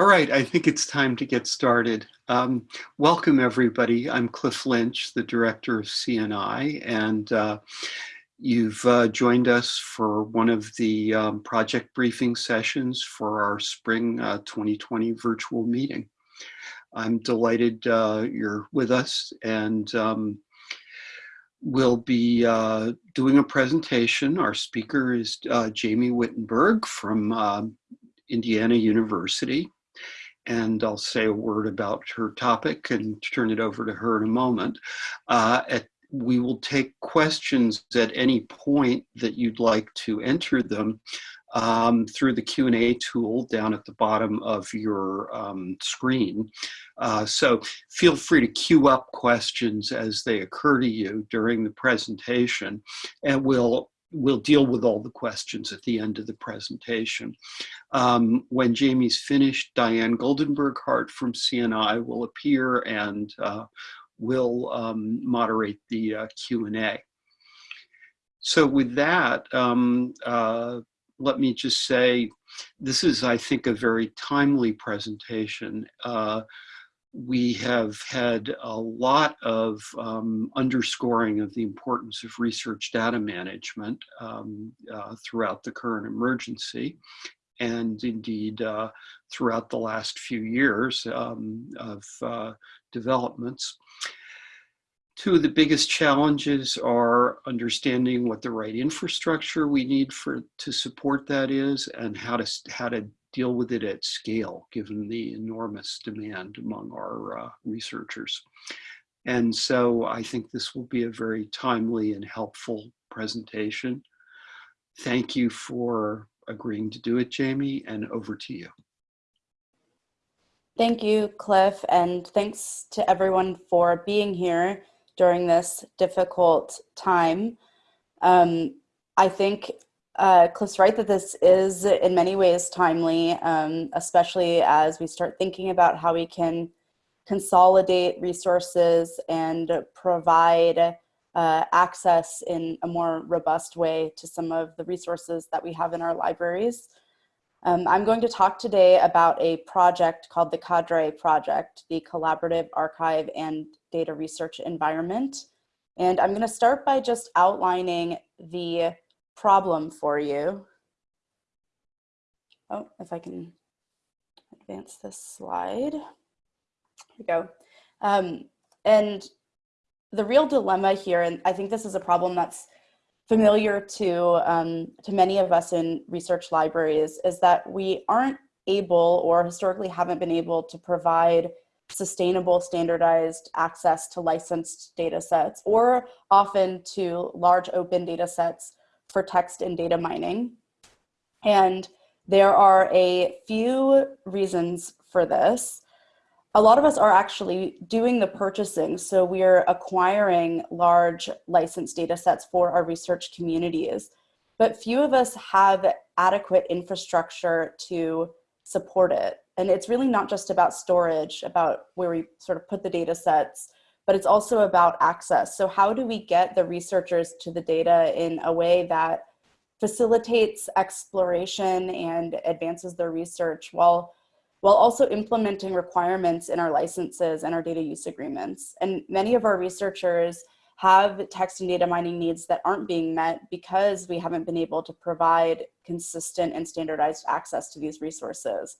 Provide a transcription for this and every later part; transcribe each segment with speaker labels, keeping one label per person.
Speaker 1: All right, I think it's time to get started. Um, welcome everybody. I'm Cliff Lynch, the director of CNI, and uh, you've uh, joined us for one of the um, project briefing sessions for our spring uh, 2020 virtual meeting. I'm delighted uh, you're with us and um, we'll be uh, doing a presentation. Our speaker is uh, Jamie Wittenberg from um, Indiana University and I'll say a word about her topic and turn it over to her in a moment. Uh, at, we will take questions at any point that you'd like to enter them um, through the Q&A tool down at the bottom of your um, screen. Uh, so feel free to queue up questions as they occur to you during the presentation and we'll we'll deal with all the questions at the end of the presentation. Um, when Jamie's finished, Diane Goldenberg-Hart from CNI will appear and uh, will um, moderate the uh, Q&A. So with that, um, uh, let me just say, this is, I think, a very timely presentation. We have had a lot of um, underscoring of the importance of research data management um, uh, throughout the current emergency and indeed uh, throughout the last few years um, of uh, developments. Two of the biggest challenges are understanding what the right infrastructure we need for to support that is and how to, how to deal with it at scale, given the enormous demand among our uh, researchers. And so I think this will be a very timely and helpful presentation. Thank you for agreeing to do it, Jamie, and over to you.
Speaker 2: Thank you, Cliff, and thanks to everyone for being here during this difficult time. Um, I think uh, Cliff's right that this is in many ways timely, um, especially as we start thinking about how we can consolidate resources and provide uh, access in a more robust way to some of the resources that we have in our libraries. Um, I'm going to talk today about a project called the CADRE Project, the Collaborative Archive and Data Research Environment. And I'm going to start by just outlining the problem for you. Oh, if I can advance this slide. Here we go. Um, and the real dilemma here, and I think this is a problem that's familiar to, um, to many of us in research libraries, is that we aren't able or historically haven't been able to provide sustainable standardized access to licensed data sets or often to large open data sets for text and data mining. And there are a few reasons for this. A lot of us are actually doing the purchasing. So we're acquiring large licensed data sets for our research communities, but few of us have adequate infrastructure to support it. And it's really not just about storage, about where we sort of put the data sets, but it's also about access. So how do we get the researchers to the data in a way that facilitates exploration and advances their research while while also implementing requirements in our licenses and our data use agreements. And many of our researchers have text and data mining needs that aren't being met because we haven't been able to provide consistent and standardized access to these resources.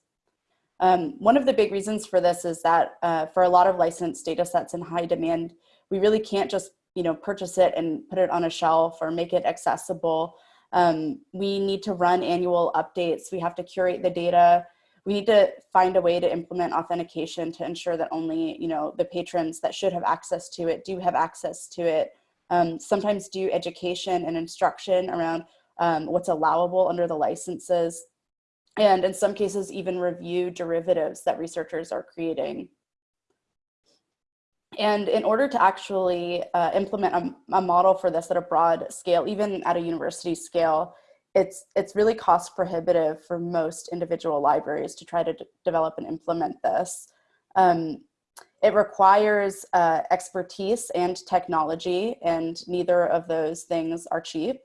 Speaker 2: Um, one of the big reasons for this is that uh, for a lot of licensed data sets in high demand, we really can't just you know, purchase it and put it on a shelf or make it accessible. Um, we need to run annual updates. We have to curate the data. We need to find a way to implement authentication to ensure that only you know, the patrons that should have access to it do have access to it. Um, sometimes do education and instruction around um, what's allowable under the licenses and in some cases even review derivatives that researchers are creating. And in order to actually uh, implement a, a, model for this at a broad scale, even at a university scale, it's, it's really cost prohibitive for most individual libraries to try to develop and implement this. Um, it requires uh, expertise and technology, and neither of those things are cheap.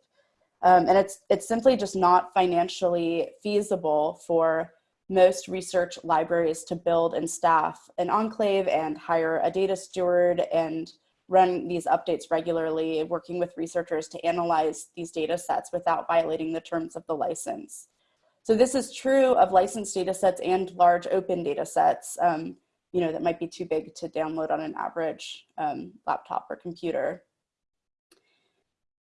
Speaker 2: Um, and it's, it's simply just not financially feasible for most research libraries to build and staff an enclave and hire a data steward and run these updates regularly, working with researchers to analyze these data sets without violating the terms of the license. So this is true of licensed data sets and large open data sets, um, you know, that might be too big to download on an average um, laptop or computer.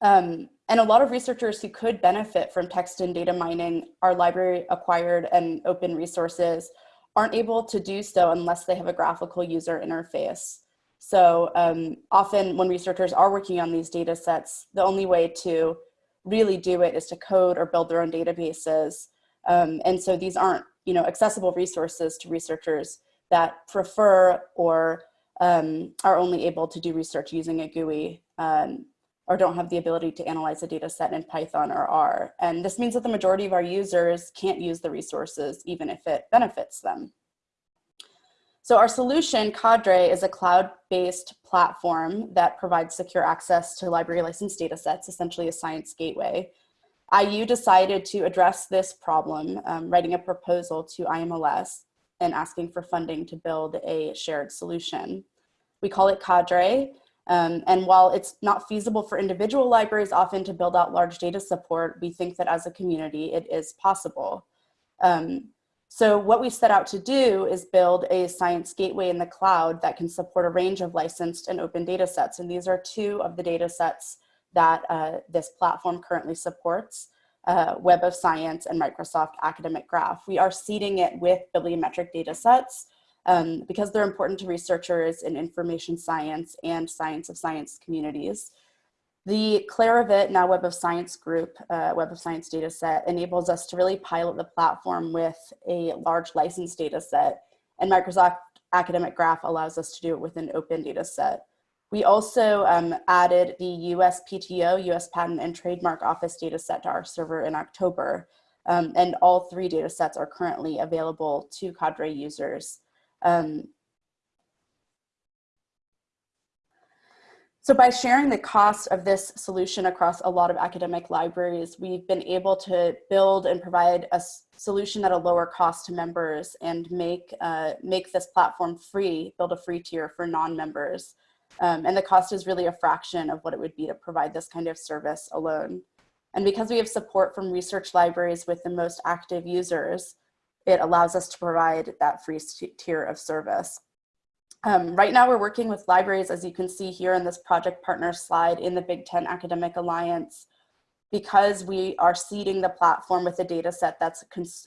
Speaker 2: Um, and a lot of researchers who could benefit from text and data mining our library acquired and open resources aren't able to do so unless they have a graphical user interface. So um, often when researchers are working on these data sets, the only way to really do it is to code or build their own databases. Um, and so these aren't you know, accessible resources to researchers that prefer or um, are only able to do research using a GUI um, or don't have the ability to analyze a data set in Python or R. And this means that the majority of our users can't use the resources even if it benefits them. So our solution, Cadre, is a cloud-based platform that provides secure access to library licensed data sets, essentially a science gateway. IU decided to address this problem, um, writing a proposal to IMLS and asking for funding to build a shared solution. We call it Cadre, um, and while it's not feasible for individual libraries often to build out large data support, we think that as a community, it is possible. Um, so what we set out to do is build a science gateway in the cloud that can support a range of licensed and open data sets. And these are two of the data sets that uh, this platform currently supports, uh, Web of Science and Microsoft Academic Graph. We are seeding it with bibliometric data sets um, because they're important to researchers in information science and science of science communities. The Clarivate, now Web of Science group, uh, Web of Science data set enables us to really pilot the platform with a large license data set and Microsoft Academic Graph allows us to do it with an open data set. We also um, added the USPTO, US Patent and Trademark Office data set to our server in October. Um, and all three data sets are currently available to Cadre users. Um, So by sharing the cost of this solution across a lot of academic libraries, we've been able to build and provide a solution at a lower cost to members and make, uh, make this platform free, build a free tier for non-members. Um, and the cost is really a fraction of what it would be to provide this kind of service alone. And because we have support from research libraries with the most active users, it allows us to provide that free tier of service. Um, right now we're working with libraries, as you can see here in this project partner slide in the Big Ten Academic Alliance, because we are seeding the platform with a data set that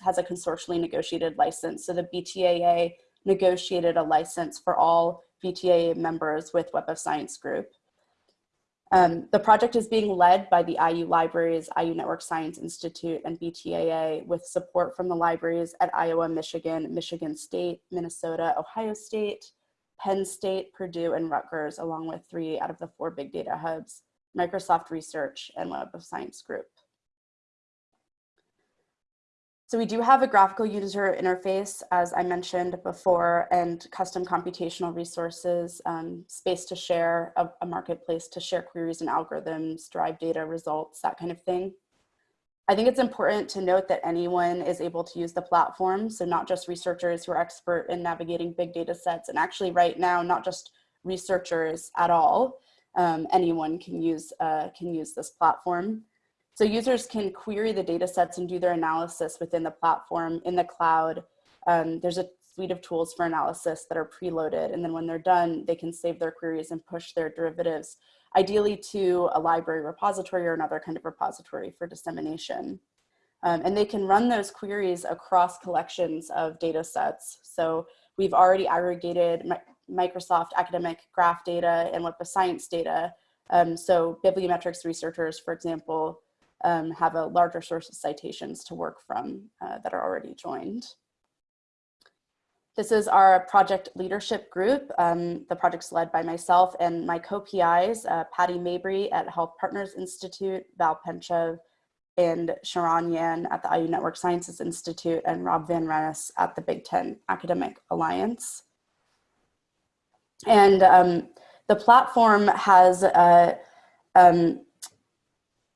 Speaker 2: has a consortially negotiated license. So the BTAA negotiated a license for all BTAA members with Web of Science Group. Um, the project is being led by the IU Libraries, IU Network Science Institute, and BTAA with support from the libraries at Iowa, Michigan, Michigan State, Minnesota, Ohio State, Penn State, Purdue, and Rutgers, along with three out of the four big data hubs, Microsoft Research and Web of Science Group. So we do have a graphical user interface, as I mentioned before, and custom computational resources, um, space to share, a, a marketplace to share queries and algorithms, drive data results, that kind of thing. I think it's important to note that anyone is able to use the platform. So not just researchers who are expert in navigating big data sets and actually right now, not just researchers at all, um, anyone can use, uh, can use this platform. So users can query the data sets and do their analysis within the platform in the cloud. Um, there's a suite of tools for analysis that are preloaded. And then when they're done, they can save their queries and push their derivatives ideally to a library repository or another kind of repository for dissemination. Um, and they can run those queries across collections of data sets. So we've already aggregated Microsoft academic graph data and Web of Science data. Um, so bibliometrics researchers, for example, um, have a larger source of citations to work from uh, that are already joined. This is our project leadership group. Um, the project's led by myself and my co-PIs, uh, Patty Mabry at Health Partners Institute, Val Pentchev, and Xiaoran Yan at the IU Network Sciences Institute, and Rob Van Rennes at the Big Ten Academic Alliance. And um, the platform has uh, um,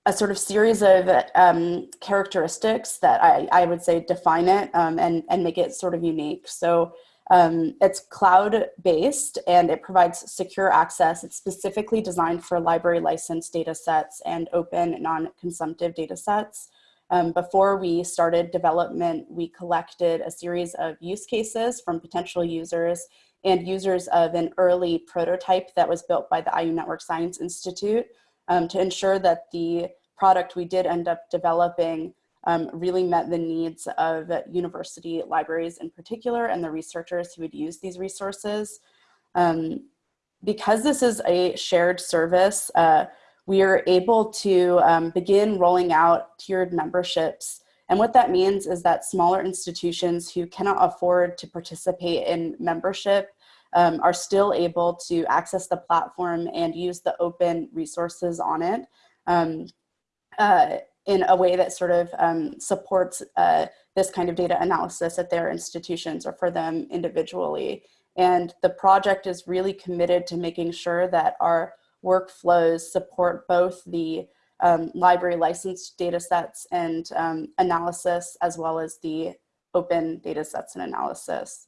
Speaker 2: a sort of series of um, characteristics that I, I would say define it um, and, and make it sort of unique. So um, it's cloud-based and it provides secure access. It's specifically designed for library licensed data sets and open non-consumptive data sets. Um, before we started development, we collected a series of use cases from potential users and users of an early prototype that was built by the IU Network Science Institute um, to ensure that the product we did end up developing um, really met the needs of university libraries in particular and the researchers who would use these resources. Um, because this is a shared service, uh, we are able to um, begin rolling out tiered memberships. And what that means is that smaller institutions who cannot afford to participate in membership um, are still able to access the platform and use the open resources on it. Um, uh, in a way that sort of um, supports uh, this kind of data analysis at their institutions or for them individually. And the project is really committed to making sure that our workflows support both the um, library licensed data sets and um, analysis as well as the open data sets and analysis.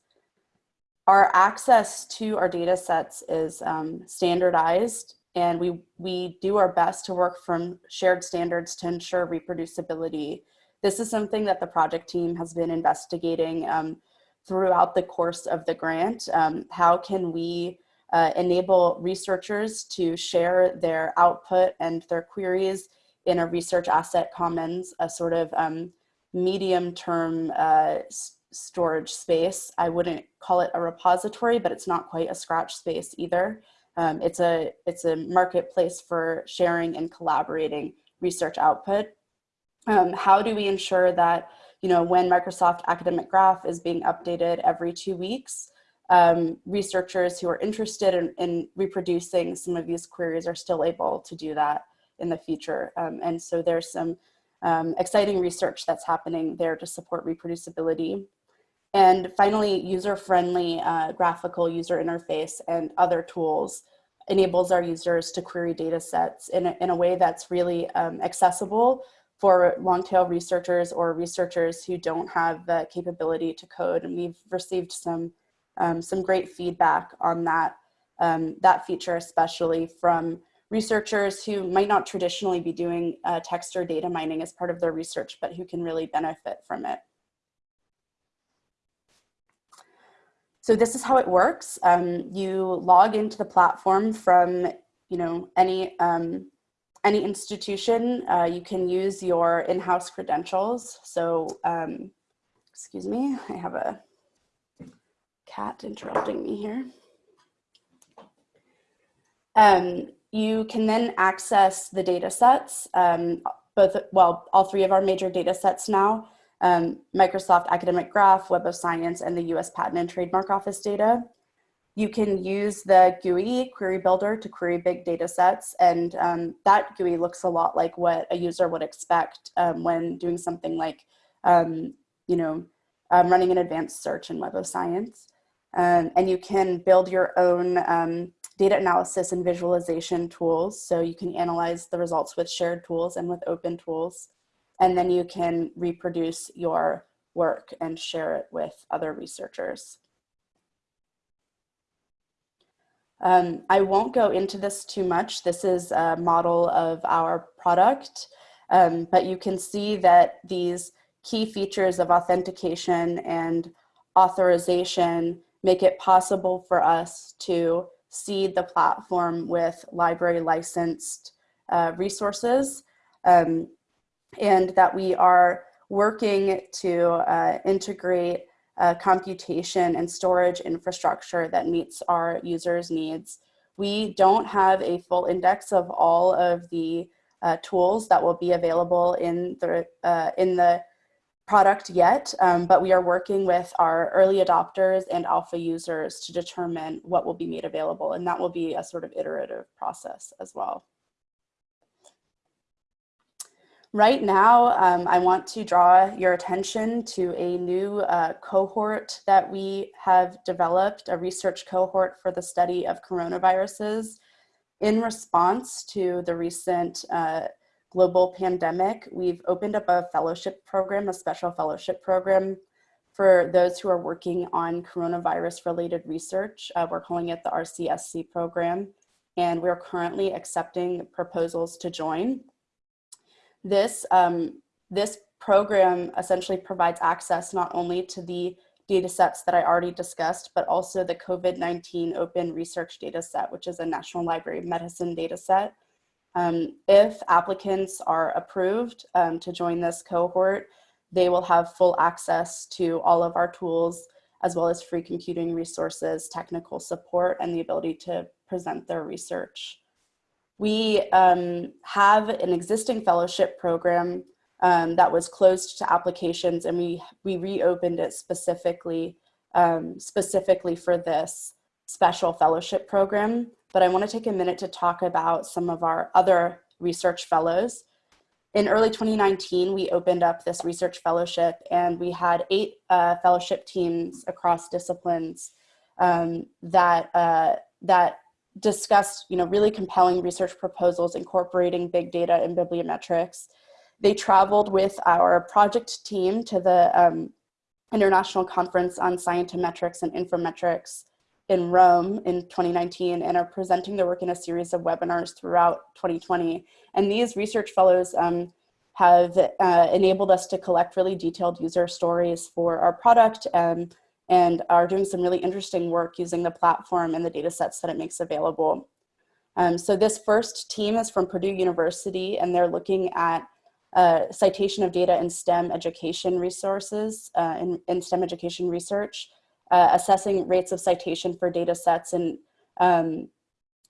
Speaker 2: Our access to our data sets is um, standardized and we, we do our best to work from shared standards to ensure reproducibility. This is something that the project team has been investigating um, throughout the course of the grant. Um, how can we uh, enable researchers to share their output and their queries in a research asset commons, a sort of um, medium term uh, storage space. I wouldn't call it a repository, but it's not quite a scratch space either. Um, it's, a, it's a marketplace for sharing and collaborating research output. Um, how do we ensure that, you know, when Microsoft Academic Graph is being updated every two weeks, um, researchers who are interested in, in, reproducing some of these queries are still able to do that in the future. Um, and so there's some um, exciting research that's happening there to support reproducibility. And finally, user-friendly uh, graphical user interface and other tools enables our users to query data sets in a, in a way that's really um, accessible for long tail researchers or researchers who don't have the capability to code. And we've received some, um, some great feedback on that, um, that feature, especially from researchers who might not traditionally be doing uh, text or data mining as part of their research, but who can really benefit from it. So this is how it works. Um, you log into the platform from you know any um, any institution. Uh, you can use your in-house credentials. So um, excuse me, I have a cat interrupting me here. Um, you can then access the data sets, um, both, well, all three of our major data sets now um, Microsoft Academic Graph, Web of Science, and the US Patent and Trademark Office data. You can use the GUI query builder to query big data sets, and um, that GUI looks a lot like what a user would expect um, when doing something like, um, you know, um, running an advanced search in Web of Science. Um, and you can build your own data analysis and visualization tools, so you can analyze the results with shared tools and with open tools and then you can reproduce your work and share it with other researchers. Um, I won't go into this too much. This is a model of our product, um, but you can see that these key features of authentication and authorization make it possible for us to seed the platform with library licensed uh, resources. Um, and that we are working to uh, integrate uh, computation and storage infrastructure that meets our users' needs. We don't have a full index of all of the uh, tools that will be available in the, uh, in the product yet, um, but we are working with our early adopters and alpha users to determine what will be made available, and that will be a sort of iterative process as well. Right now, um, I want to draw your attention to a new uh, cohort that we have developed, a research cohort for the study of coronaviruses in response to the recent uh, global pandemic, we've opened up a fellowship program, a special fellowship program for those who are working on coronavirus related research. Uh, we're calling it the RCSC program, and we're currently accepting proposals to join. This, um, this program essentially provides access not only to the data sets that I already discussed, but also the COVID-19 open research data set, which is a National Library of Medicine data set. Um, if applicants are approved um, to join this cohort, they will have full access to all of our tools, as well as free computing resources, technical support, and the ability to present their research. We um, have an existing fellowship program um, that was closed to applications and we, we reopened it specifically, um, specifically for this special fellowship program. But I wanna take a minute to talk about some of our other research fellows. In early 2019, we opened up this research fellowship and we had eight uh, fellowship teams across disciplines um, that, uh, that discussed you know, really compelling research proposals incorporating big data and bibliometrics they traveled with our project team to the um, International Conference on Scientometrics and Informetrics in Rome in 2019 and are presenting their work in a series of webinars throughout 2020. And these research fellows um, have uh, enabled us to collect really detailed user stories for our product and, and are doing some really interesting work using the platform and the data sets that it makes available. Um, so this first team is from Purdue University and they're looking at uh, citation of data in STEM education resources, uh, in, in, STEM education research, uh, assessing rates of citation for data sets and um,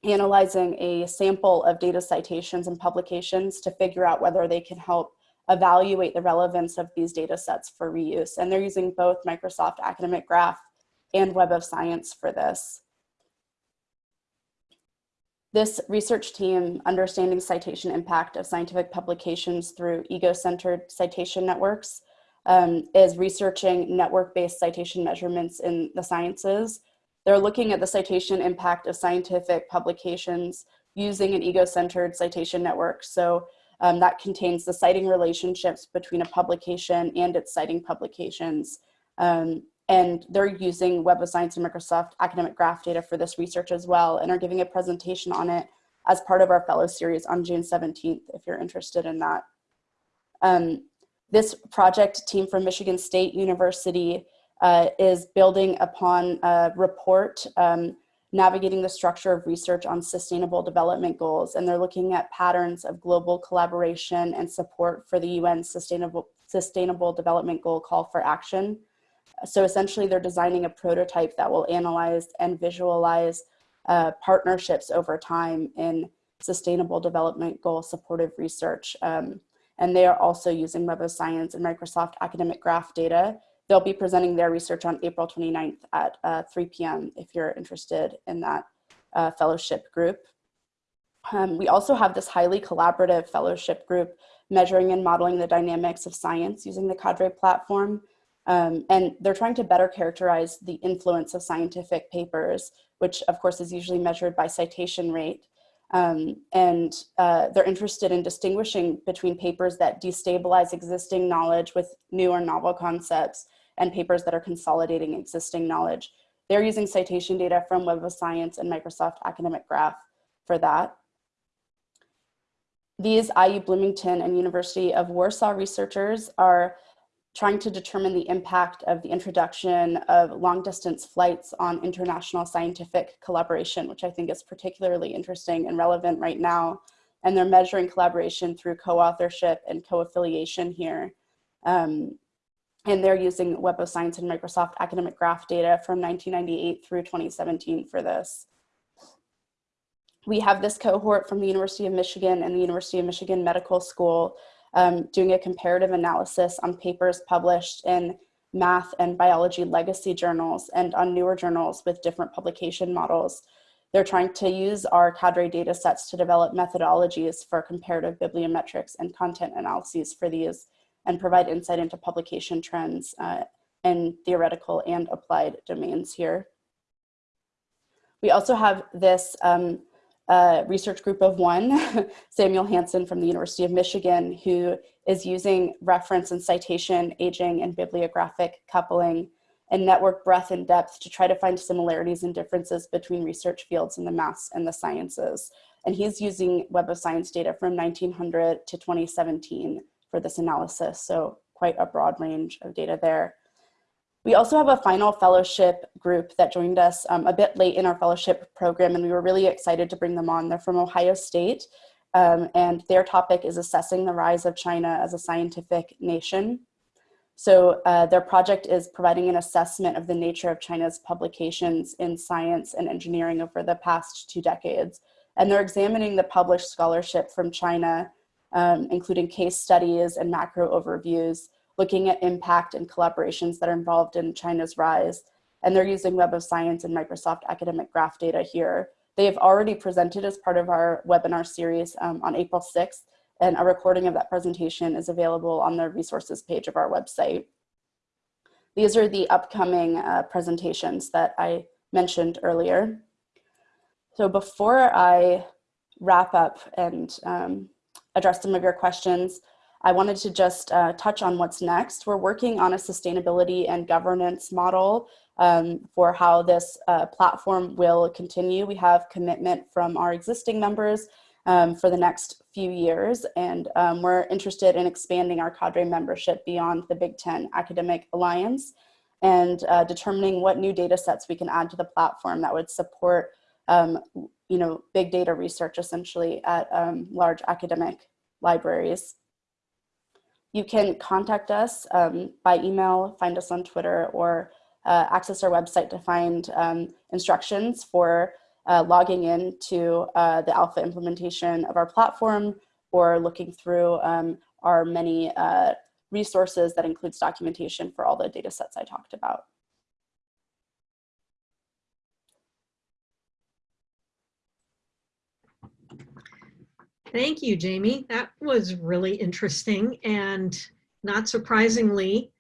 Speaker 2: analyzing a sample of data citations and publications to figure out whether they can help evaluate the relevance of these data sets for reuse. And they're using both Microsoft Academic Graph and Web of Science for this. This research team, understanding citation impact of scientific publications through ego-centered citation networks, um, is researching network-based citation measurements in the sciences. They're looking at the citation impact of scientific publications using an ego-centered citation network. So um, that contains the citing relationships between a publication and its citing publications. Um, and they're using Web of Science and Microsoft Academic Graph data for this research as well and are giving a presentation on it as part of our fellow series on June 17th, if you're interested in that. Um, this project team from Michigan State University uh, is building upon a report um, navigating the structure of research on sustainable development goals. And they're looking at patterns of global collaboration and support for the UN sustainable, sustainable development goal call for action. So essentially they're designing a prototype that will analyze and visualize uh, partnerships over time in sustainable development goal supportive research. Um, and they are also using Web of Science and Microsoft Academic Graph data. They'll be presenting their research on April 29th at uh, 3 p.m. if you're interested in that uh, fellowship group. Um, we also have this highly collaborative fellowship group measuring and modeling the dynamics of science using the Cadre platform. Um, and they're trying to better characterize the influence of scientific papers, which of course is usually measured by citation rate. Um, and uh, they're interested in distinguishing between papers that destabilize existing knowledge with new or novel concepts and papers that are consolidating existing knowledge. They're using citation data from Web of Science and Microsoft Academic Graph for that. These IU Bloomington and University of Warsaw researchers are trying to determine the impact of the introduction of long distance flights on international scientific collaboration, which I think is particularly interesting and relevant right now. And they're measuring collaboration through co-authorship and co-affiliation here. Um, and they're using Web of Science and Microsoft Academic Graph data from 1998 through 2017 for this. We have this cohort from the University of Michigan and the University of Michigan Medical School um, doing a comparative analysis on papers published in math and biology legacy journals and on newer journals with different publication models. They're trying to use our cadre data sets to develop methodologies for comparative bibliometrics and content analyses for these and provide insight into publication trends uh, in theoretical and applied domains here. We also have this um, a research group of one, Samuel Hansen from the University of Michigan, who is using reference and citation aging and bibliographic coupling and network breadth and depth to try to find similarities and differences between research fields in the maths and the sciences. And he's using Web of Science data from 1900 to 2017 for this analysis. So quite a broad range of data there. We also have a final fellowship group that joined us um, a bit late in our fellowship program, and we were really excited to bring them on. They're from Ohio State, um, and their topic is assessing the rise of China as a scientific nation. So uh, their project is providing an assessment of the nature of China's publications in science and engineering over the past two decades. And they're examining the published scholarship from China, um, including case studies and macro overviews, looking at impact and collaborations that are involved in China's rise. And they're using Web of Science and Microsoft Academic Graph data here. They have already presented as part of our webinar series um, on April 6th, and a recording of that presentation is available on the resources page of our website. These are the upcoming uh, presentations that I mentioned earlier. So before I wrap up and um, address some of your questions, I wanted to just uh, touch on what's next. We're working on a sustainability and governance model um, for how this uh, platform will continue. We have commitment from our existing members um, for the next few years. And um, we're interested in expanding our cadre membership beyond the Big Ten Academic Alliance and uh, determining what new data sets we can add to the platform that would support um, you know, big data research essentially at um, large academic libraries. You can contact us um, by email, find us on Twitter, or uh, access our website to find um, instructions for uh, logging in to uh, the alpha implementation of our platform or looking through um, our many uh, resources that includes documentation for all the data sets I talked about.
Speaker 3: Thank you, Jamie. That was really interesting. And not surprisingly,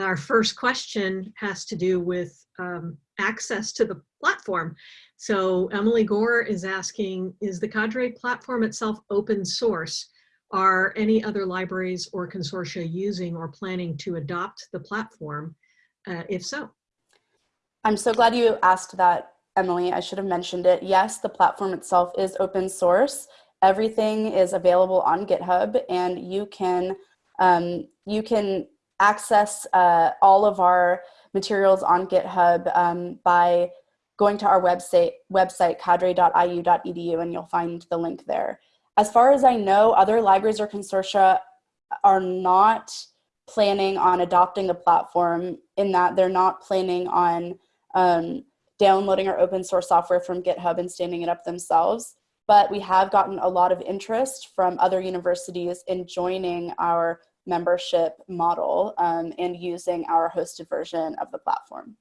Speaker 3: our first question has to do with um, access to the platform. So Emily Gore is asking, is the Cadre platform itself open source? Are any other libraries or consortia using or planning to adopt the platform? Uh, if so.
Speaker 2: I'm so glad you asked that, Emily. I should have mentioned it. Yes, the platform itself is open source. Everything is available on GitHub and you can, um, you can access uh, all of our materials on GitHub um, by going to our website, website cadre.iu.edu and you'll find the link there. As far as I know, other libraries or consortia are not planning on adopting the platform in that they're not planning on um, downloading our open source software from GitHub and standing it up themselves. But we have gotten a lot of interest from other universities in joining our membership model um, and using our hosted version of the platform.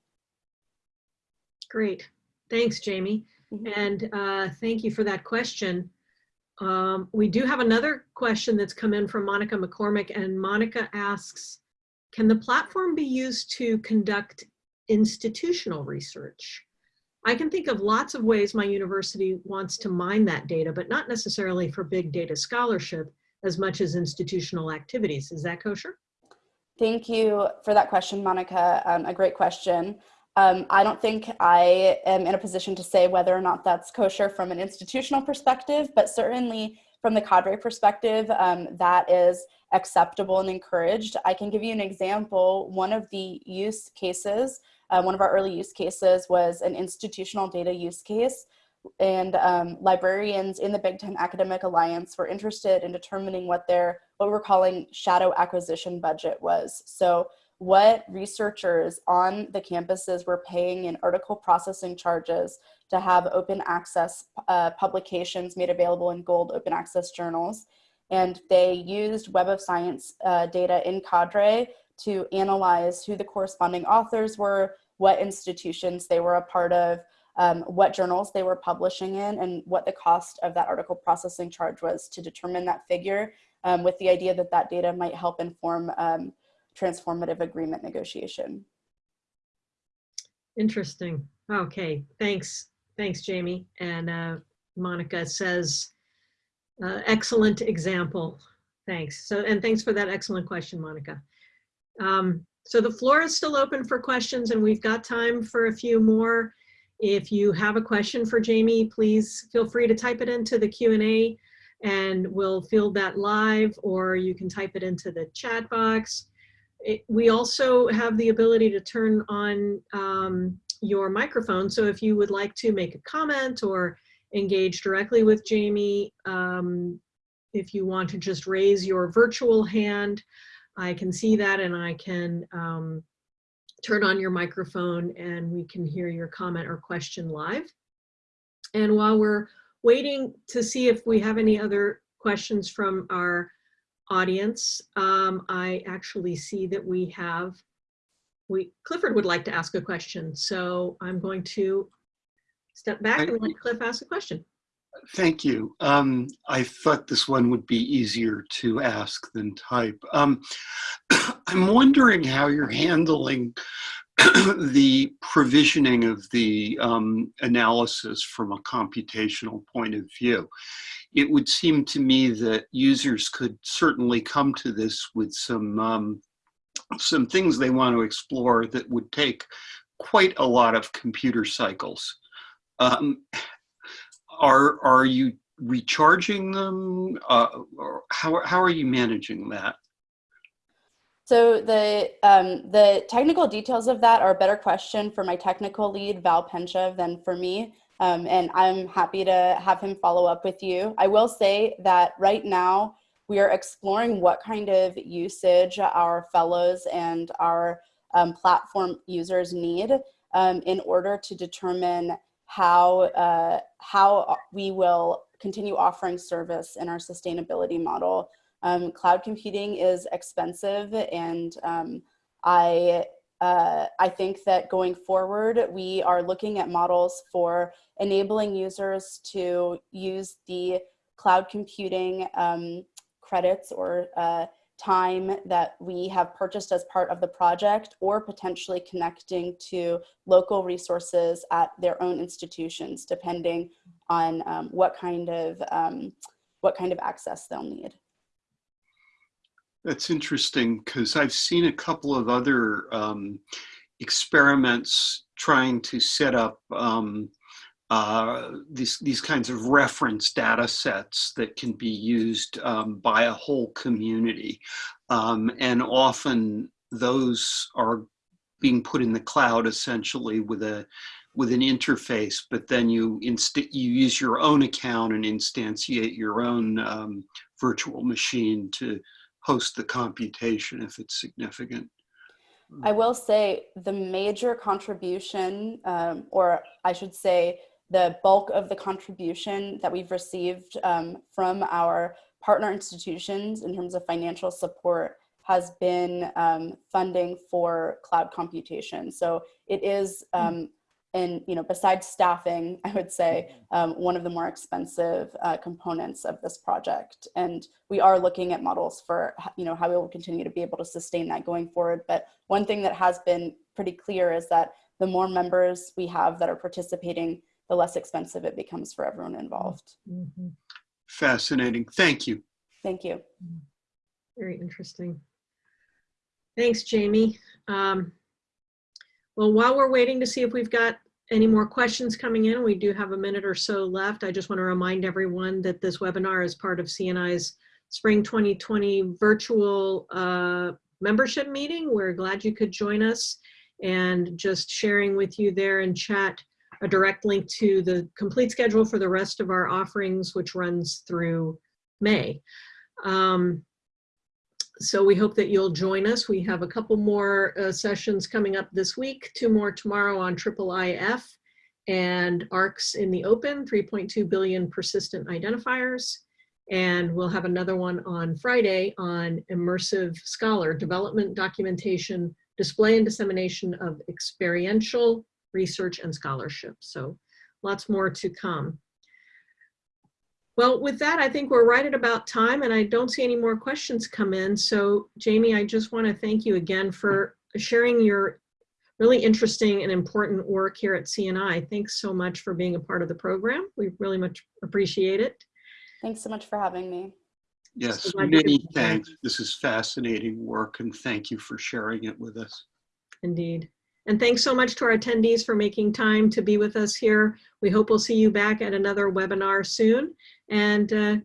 Speaker 3: Great. Thanks, Jamie. Mm -hmm. And uh, thank you for that question. Um, we do have another question that's come in from Monica McCormick and Monica asks, can the platform be used to conduct institutional research? I can think of lots of ways my university wants to mine that data, but not necessarily for big data scholarship as much as institutional activities. Is that kosher?
Speaker 2: Thank you for that question, Monica. Um, a great question. Um, I don't think I am in a position to say whether or not that's kosher from an institutional perspective, but certainly from the cadre perspective, um, that is acceptable and encouraged. I can give you an example. One of the use cases, uh, one of our early use cases was an institutional data use case and um, librarians in the Big Ten Academic Alliance were interested in determining what their, what we're calling shadow acquisition budget was. So what researchers on the campuses were paying in article processing charges to have open access uh, publications made available in gold open access journals. And they used Web of Science uh, data in Cadre to analyze who the corresponding authors were, what institutions they were a part of, um, what journals they were publishing in, and what the cost of that article processing charge was to determine that figure um, with the idea that that data might help inform um, transformative agreement negotiation.
Speaker 3: Interesting. Okay, thanks. Thanks, Jamie. And uh, Monica says, uh, excellent example. Thanks. So, and thanks for that excellent question, Monica. Um, so the floor is still open for questions and we've got time for a few more. If you have a question for Jamie, please feel free to type it into the Q&A and we'll field that live or you can type it into the chat box. It, we also have the ability to turn on um, your microphone. So if you would like to make a comment or engage directly with Jamie, um, if you want to just raise your virtual hand, I can see that and I can um, turn on your microphone and we can hear your comment or question live. And while we're waiting to see if we have any other questions from our audience, um, I actually see that we have, we Clifford would like to ask a question. So I'm going to step back and let Cliff ask a question.
Speaker 1: Thank you. Um, I thought this one would be easier to ask than type. Um, I'm wondering how you're handling the provisioning of the um, analysis from a computational point of view. It would seem to me that users could certainly come to this with some um, some things they want to explore that would take quite a lot of computer cycles. Um, are are you recharging them? Uh, how how are you managing that?
Speaker 2: So the um, the technical details of that are a better question for my technical lead Val Pentchev than for me, um, and I'm happy to have him follow up with you. I will say that right now we are exploring what kind of usage our fellows and our um, platform users need um, in order to determine how, uh, how we will continue offering service in our sustainability model. Um, cloud computing is expensive and um, I, uh, I think that going forward, we are looking at models for enabling users to use the cloud computing um, credits or uh, time that we have purchased as part of the project or potentially connecting to local resources at their own institutions, depending on um, what kind of um, what kind of access they'll need.
Speaker 1: That's interesting because I've seen a couple of other um, experiments trying to set up um, uh, these, these kinds of reference data sets that can be used um, by a whole community. Um, and often those are being put in the cloud essentially with a with an interface, but then you inst you use your own account and instantiate your own um, virtual machine to host the computation if it's significant.
Speaker 2: I will say the major contribution, um, or I should say the bulk of the contribution that we've received um, from our partner institutions in terms of financial support has been um, funding for cloud computation. So it is, hmm. um, and you know, besides staffing, I would say um, one of the more expensive uh, components of this project. And we are looking at models for, you know, how we will continue to be able to sustain that going forward. But one thing that has been pretty clear is that the more members we have that are participating the less expensive it becomes for everyone involved.
Speaker 3: Mm -hmm.
Speaker 1: Fascinating. Thank you.
Speaker 2: Thank you.
Speaker 3: Very interesting. Thanks, Jamie. Um, well, while we're waiting to see if we've got any more questions coming in, we do have a minute or so left. I just want to remind everyone that this webinar is part of CNI's Spring 2020 virtual uh, membership meeting. We're glad you could join us and just sharing with you there in chat a direct link to the complete schedule for the rest of our offerings, which runs through May. Um, so we hope that you'll join us. We have a couple more uh, sessions coming up this week, two more tomorrow on triple IF and ARKs in the open, 3.2 billion persistent identifiers. And we'll have another one on Friday on immersive scholar development, documentation, display and dissemination of experiential research and scholarship. So lots more to come. Well, with that, I think we're right at about time and I don't see any more questions come in. So Jamie, I just wanna thank you again for sharing your really interesting and important work here at CNI. Thanks so much for being a part of the program. We really much appreciate it.
Speaker 2: Thanks so much for having me.
Speaker 1: Yes,
Speaker 3: So
Speaker 1: many thanks. This is fascinating work and thank you for sharing it with us.
Speaker 3: Indeed. And thanks so much to our attendees for making time to be with us here. We hope we'll see you back at another webinar soon. And uh,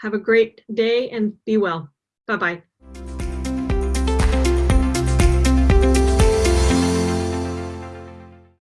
Speaker 3: have a great day and be well. Bye-bye.